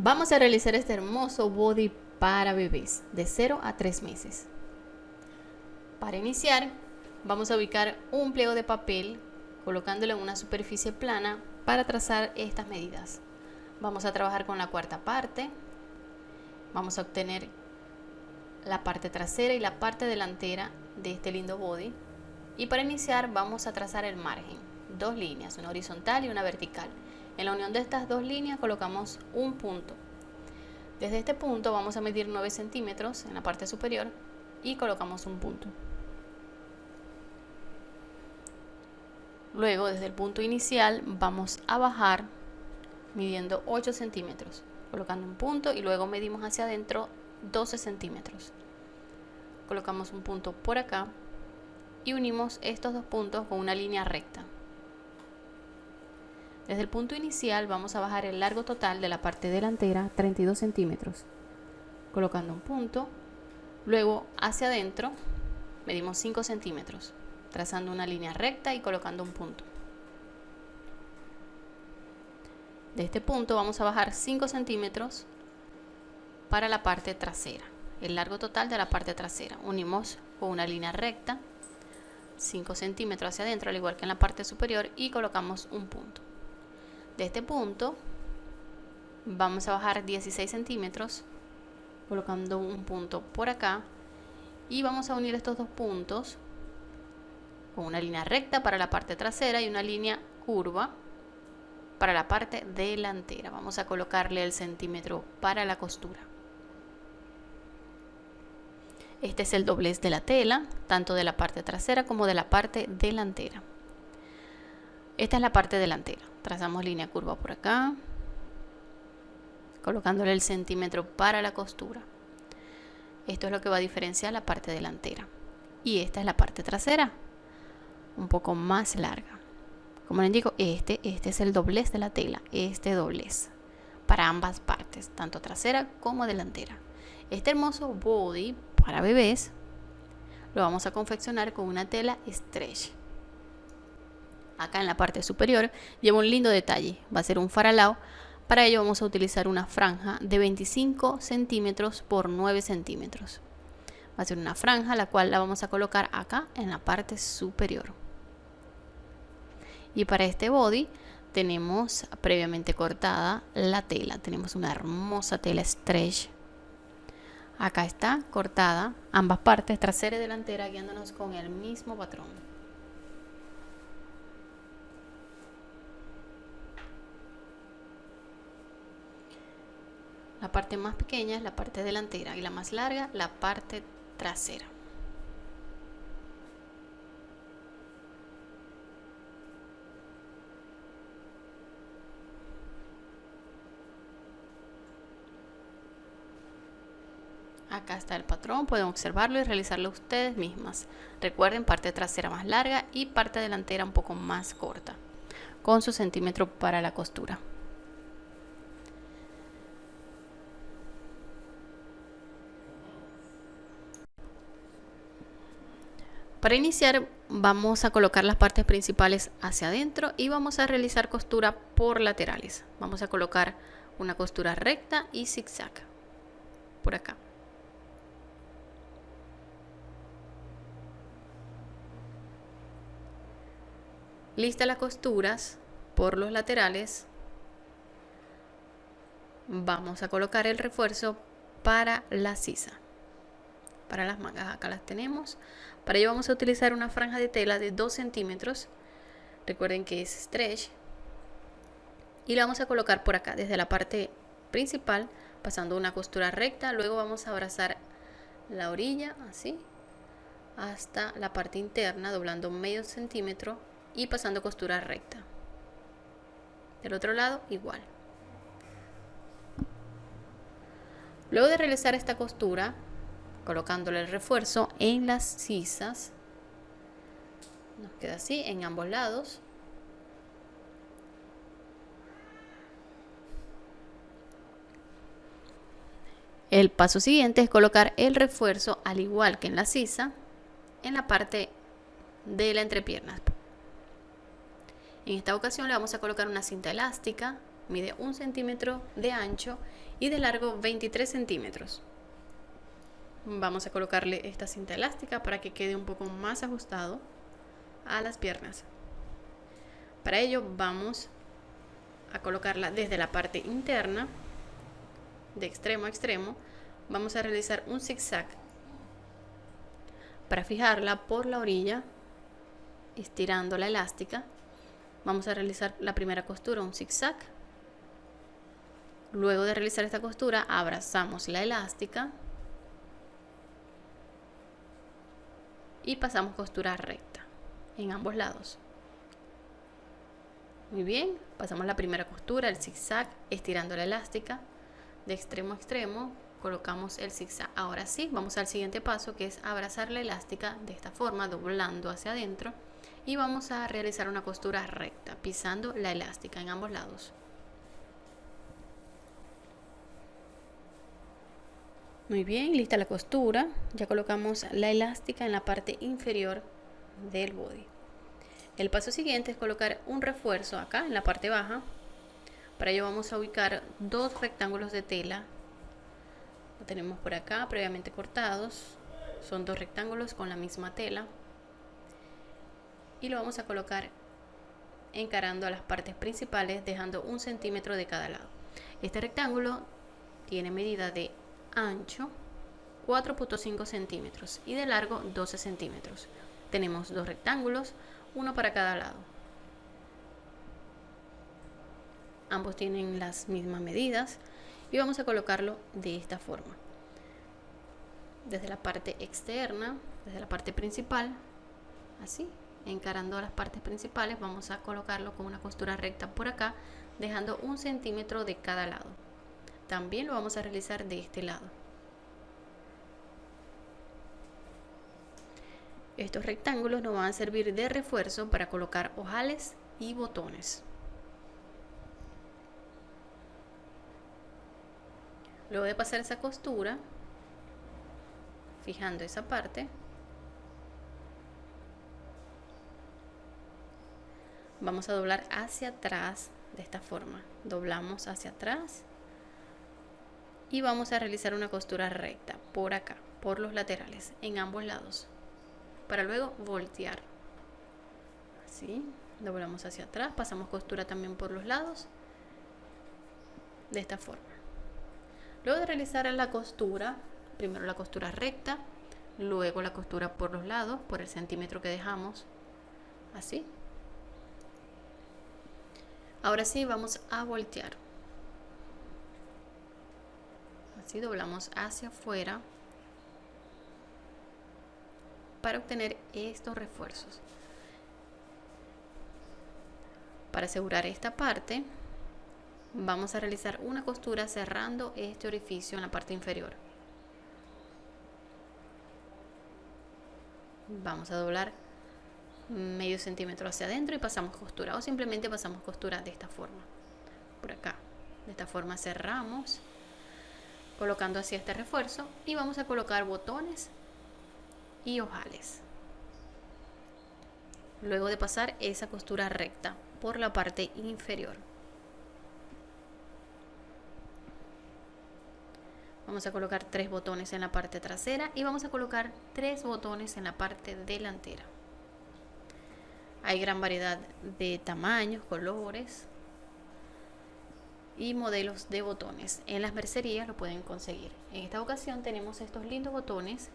Vamos a realizar este hermoso body para bebés de 0 a 3 meses. Para iniciar, vamos a ubicar un pliego de papel colocándolo en una superficie plana para trazar estas medidas. Vamos a trabajar con la cuarta parte. Vamos a obtener la parte trasera y la parte delantera de este lindo body. Y para iniciar vamos a trazar el margen, dos líneas, una horizontal y una vertical. En la unión de estas dos líneas colocamos un punto. Desde este punto vamos a medir 9 centímetros en la parte superior y colocamos un punto. Luego desde el punto inicial vamos a bajar midiendo 8 centímetros, colocando un punto y luego medimos hacia adentro 12 centímetros. Colocamos un punto por acá y unimos estos dos puntos con una línea recta. Desde el punto inicial vamos a bajar el largo total de la parte delantera 32 centímetros, colocando un punto, luego hacia adentro medimos 5 centímetros, trazando una línea recta y colocando un punto. De este punto vamos a bajar 5 centímetros para la parte trasera, el largo total de la parte trasera. Unimos con una línea recta 5 centímetros hacia adentro, al igual que en la parte superior, y colocamos un punto de este punto vamos a bajar 16 centímetros colocando un punto por acá y vamos a unir estos dos puntos con una línea recta para la parte trasera y una línea curva para la parte delantera. Vamos a colocarle el centímetro para la costura. Este es el doblez de la tela tanto de la parte trasera como de la parte delantera esta es la parte delantera. Trazamos línea curva por acá. Colocándole el centímetro para la costura. Esto es lo que va a diferenciar la parte delantera. Y esta es la parte trasera. Un poco más larga. Como les digo, este, este es el doblez de la tela. Este doblez. Para ambas partes, tanto trasera como delantera. Este hermoso body para bebés lo vamos a confeccionar con una tela stretch acá en la parte superior, lleva un lindo detalle. Va a ser un faralao. Para ello vamos a utilizar una franja de 25 centímetros por 9 centímetros. Va a ser una franja la cual la vamos a colocar acá en la parte superior. Y para este body tenemos previamente cortada la tela. Tenemos una hermosa tela stretch. Acá está cortada ambas partes, trasera y delantera, guiándonos con el mismo patrón. La parte más pequeña es la parte delantera y la más larga la parte trasera. Acá está el patrón, pueden observarlo y realizarlo ustedes mismas. Recuerden parte trasera más larga y parte delantera un poco más corta, con su centímetro para la costura. Para iniciar vamos a colocar las partes principales hacia adentro y vamos a realizar costura por laterales. Vamos a colocar una costura recta y zigzag por acá. Lista las costuras por los laterales. Vamos a colocar el refuerzo para la sisa para las mangas acá las tenemos. Para ello vamos a utilizar una franja de tela de 2 centímetros. Recuerden que es stretch. Y la vamos a colocar por acá desde la parte principal pasando una costura recta. Luego vamos a abrazar la orilla así hasta la parte interna doblando medio centímetro y pasando costura recta. Del otro lado igual. Luego de realizar esta costura colocándole el refuerzo en las sisas. Nos queda así en ambos lados. El paso siguiente es colocar el refuerzo al igual que en la sisa en la parte de la entrepierna. En esta ocasión le vamos a colocar una cinta elástica mide un centímetro de ancho y de largo 23 centímetros. Vamos a colocarle esta cinta elástica para que quede un poco más ajustado a las piernas. Para ello vamos a colocarla desde la parte interna, de extremo a extremo. Vamos a realizar un zigzag para fijarla por la orilla, estirando la elástica. Vamos a realizar la primera costura, un zigzag. Luego de realizar esta costura, abrazamos la elástica y pasamos costura recta en ambos lados. Muy bien, pasamos la primera costura, el zigzag, estirando la elástica de extremo a extremo, colocamos el zigzag. Ahora sí, vamos al siguiente paso que es abrazar la elástica de esta forma, doblando hacia adentro y vamos a realizar una costura recta, pisando la elástica en ambos lados. Muy bien, lista la costura. Ya colocamos la elástica en la parte inferior del body. El paso siguiente es colocar un refuerzo acá en la parte baja. Para ello vamos a ubicar dos rectángulos de tela. Lo tenemos por acá previamente cortados. Son dos rectángulos con la misma tela. Y lo vamos a colocar encarando a las partes principales dejando un centímetro de cada lado. Este rectángulo tiene medida de ancho 4.5 centímetros y de largo 12 centímetros. Tenemos dos rectángulos uno para cada lado. Ambos tienen las mismas medidas y vamos a colocarlo de esta forma. Desde la parte externa, desde la parte principal, así, encarando las partes principales, vamos a colocarlo con una costura recta por acá, dejando un centímetro de cada lado. También lo vamos a realizar de este lado. Estos rectángulos nos van a servir de refuerzo para colocar ojales y botones. Luego de pasar esa costura, fijando esa parte, vamos a doblar hacia atrás de esta forma. Doblamos hacia atrás y vamos a realizar una costura recta por acá, por los laterales, en ambos lados para luego voltear. Así doblamos hacia atrás pasamos costura también por los lados de esta forma. Luego de realizar la costura primero la costura recta luego la costura por los lados por el centímetro que dejamos así. Ahora sí vamos a voltear así doblamos hacia afuera para obtener estos refuerzos. Para asegurar esta parte, vamos a realizar una costura cerrando este orificio en la parte inferior. Vamos a doblar medio centímetro hacia adentro y pasamos costura o simplemente pasamos costura de esta forma por acá de esta forma cerramos colocando así este refuerzo y vamos a colocar botones y ojales. Luego de pasar esa costura recta por la parte inferior. Vamos a colocar tres botones en la parte trasera y vamos a colocar tres botones en la parte delantera. Hay gran variedad de tamaños, colores y modelos de botones. En las mercerías lo pueden conseguir. En esta ocasión tenemos estos lindos botones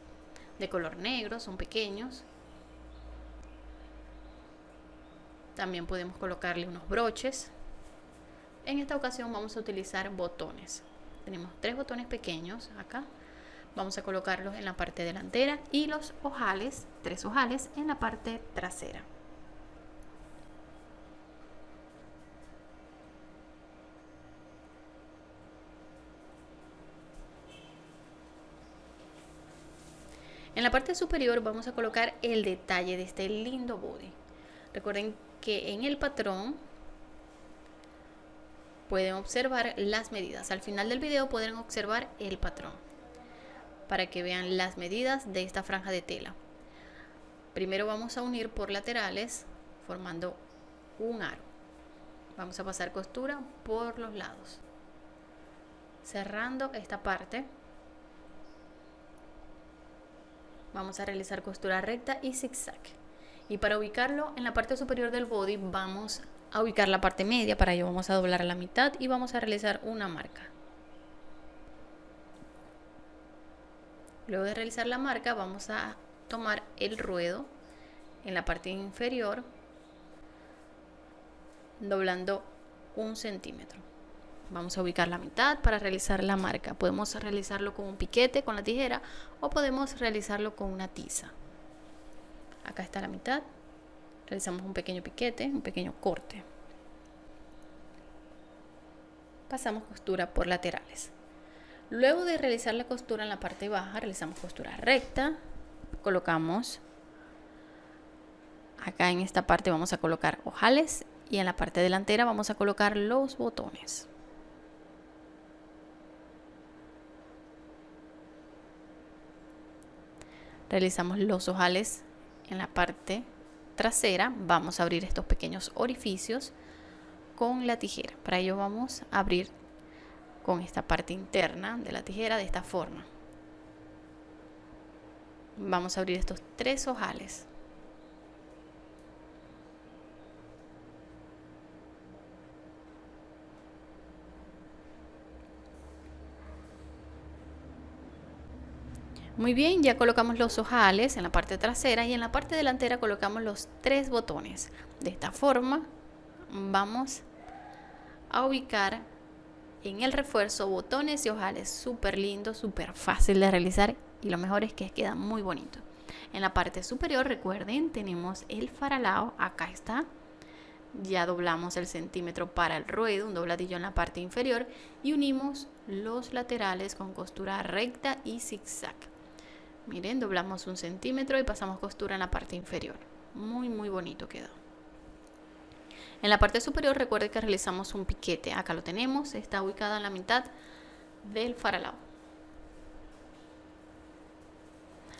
de color negro, son pequeños. También podemos colocarle unos broches. En esta ocasión vamos a utilizar botones. Tenemos tres botones pequeños acá. Vamos a colocarlos en la parte delantera y los ojales, tres ojales, en la parte trasera. En la parte superior vamos a colocar el detalle de este lindo body. Recuerden que en el patrón pueden observar las medidas. Al final del video pueden observar el patrón para que vean las medidas de esta franja de tela. Primero vamos a unir por laterales formando un aro Vamos a pasar costura por los lados. Cerrando esta parte. Vamos a realizar costura recta y zigzag. Y para ubicarlo en la parte superior del body vamos a ubicar la parte media. Para ello vamos a doblar la mitad y vamos a realizar una marca. Luego de realizar la marca vamos a tomar el ruedo en la parte inferior doblando un centímetro. Vamos a ubicar la mitad para realizar la marca. Podemos realizarlo con un piquete, con la tijera, o podemos realizarlo con una tiza. Acá está la mitad. Realizamos un pequeño piquete, un pequeño corte. Pasamos costura por laterales. Luego de realizar la costura en la parte baja, realizamos costura recta. Colocamos acá en esta parte vamos a colocar ojales y en la parte delantera vamos a colocar los botones. Realizamos los ojales en la parte trasera, vamos a abrir estos pequeños orificios con la tijera. Para ello vamos a abrir con esta parte interna de la tijera de esta forma. Vamos a abrir estos tres ojales. Muy bien, ya colocamos los ojales en la parte trasera y en la parte delantera colocamos los tres botones. De esta forma vamos a ubicar en el refuerzo botones y ojales súper lindo, súper fácil de realizar y lo mejor es que queda muy bonito. En la parte superior, recuerden, tenemos el faralao, acá está. Ya doblamos el centímetro para el ruedo, un dobladillo en la parte inferior y unimos los laterales con costura recta y zigzag. Miren, doblamos un centímetro y pasamos costura en la parte inferior. Muy, muy bonito quedó. En la parte superior recuerde que realizamos un piquete. Acá lo tenemos, está ubicada en la mitad del faralao.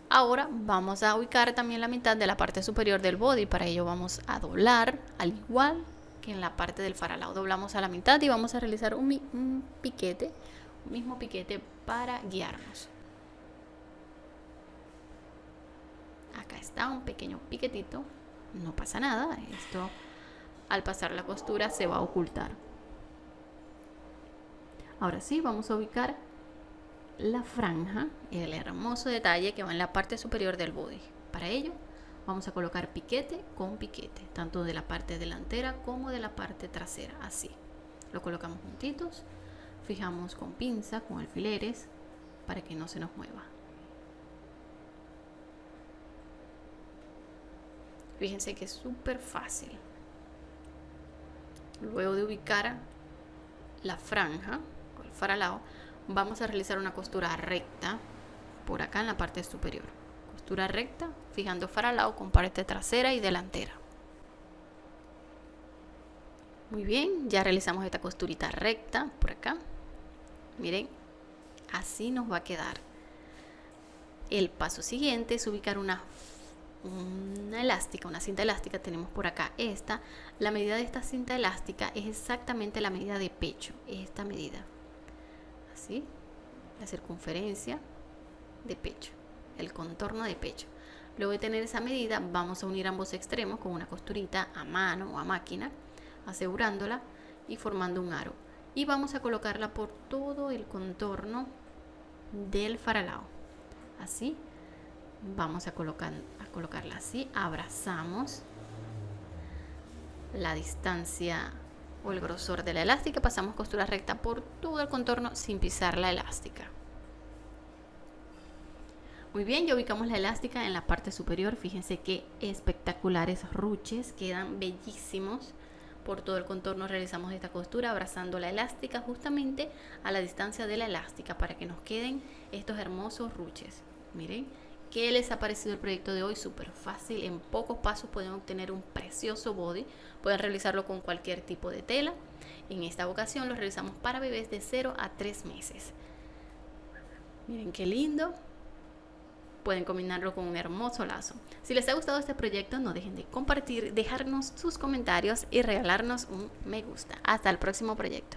Ahora vamos a ubicar también la mitad de la parte superior del body. Para ello vamos a doblar al igual que en la parte del faralao. Doblamos a la mitad y vamos a realizar un, un piquete, un mismo piquete para guiarnos. Acá está un pequeño piquetito no pasa nada esto al pasar la costura se va a ocultar. Ahora sí vamos a ubicar la franja el hermoso detalle que va en la parte superior del body. Para ello vamos a colocar piquete con piquete tanto de la parte delantera como de la parte trasera así. Lo colocamos juntitos fijamos con pinza con alfileres para que no se nos mueva Fíjense que es súper fácil. Luego de ubicar la franja o el faralao, vamos a realizar una costura recta por acá en la parte superior. Costura recta, fijando faralao con parte trasera y delantera. Muy bien, ya realizamos esta costurita recta por acá. Miren, así nos va a quedar. El paso siguiente es ubicar una una elástica, una cinta elástica, tenemos por acá esta. La medida de esta cinta elástica es exactamente la medida de pecho, esta medida. Así, la circunferencia de pecho, el contorno de pecho. Luego de tener esa medida, vamos a unir ambos extremos con una costurita a mano o a máquina, asegurándola y formando un aro. Y vamos a colocarla por todo el contorno del faralao. Así, vamos a colocar colocarla así, abrazamos la distancia o el grosor de la elástica, pasamos costura recta por todo el contorno sin pisar la elástica. Muy bien, ya ubicamos la elástica en la parte superior. Fíjense qué espectaculares ruches, quedan bellísimos. Por todo el contorno realizamos esta costura abrazando la elástica justamente a la distancia de la elástica para que nos queden estos hermosos ruches. Miren, ¿Qué les ha parecido el proyecto de hoy? Súper fácil, en pocos pasos pueden obtener un precioso body. Pueden realizarlo con cualquier tipo de tela. En esta ocasión lo realizamos para bebés de 0 a 3 meses. Miren qué lindo. pueden combinarlo con un hermoso lazo. Si les ha gustado este proyecto, no dejen de compartir, dejarnos sus comentarios y regalarnos un me gusta. Hasta el próximo proyecto.